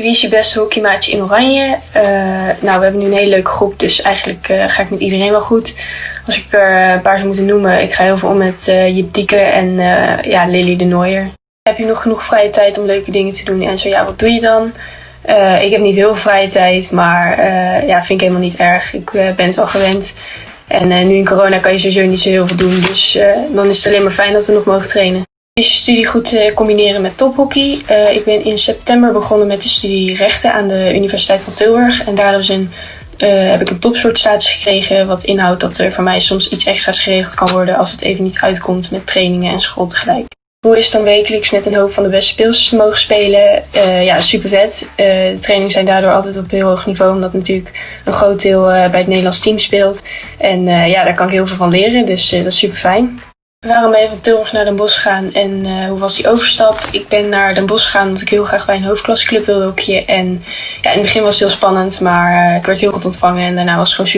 Wie is je beste hockeymaatje in Oranje? Uh, nou, we hebben nu een hele leuke groep, dus eigenlijk uh, ga ik met iedereen wel goed. Als ik er een paar zou moeten noemen, ik ga heel veel om met uh, Jip Dieke en ja, Lily de Nooier. Heb je nog genoeg vrije tijd om leuke dingen te doen? En zo ja, wat doe je dan? ik heb niet heel veel vrije tijd, maar ja, vind ik helemaal niet erg. Ik ben het wel gewend. En nu in corona kan je sowieso niet zo heel veel doen, dus dan is het alleen maar fijn dat we nog mogen trainen is je studie goed te combineren met tophockey. Uh, ik ben in september begonnen met de studie rechten aan de Universiteit van Tilburg. En zijn, uh, heb ik een topsoortstatus gekregen. Wat inhoudt dat er voor mij soms iets extra's geregeld kan worden als het even niet uitkomt met trainingen en school tegelijk. Hoe is dan wekelijks met een hoop van de beste speelsters te mogen spelen? Ja, super vet. de trainingen zijn daardoor altijd op heel hoog niveau, omdat natuurlijk een groot deel bij het Nederlands team speelt. En ja, daar kan ik heel veel van leren, dus dat is super fijn. Waarom ben je van naar Den Bosch gegaan en uh, hoe was die overstap? Ik ben naar Den Bosch gegaan omdat ik heel graag bij een hoofdklasseclub wilde hockeyen. En ja, in het begin was het heel spannend, maar uh, ik werd heel goed ontvangen en daarna was het gewoon super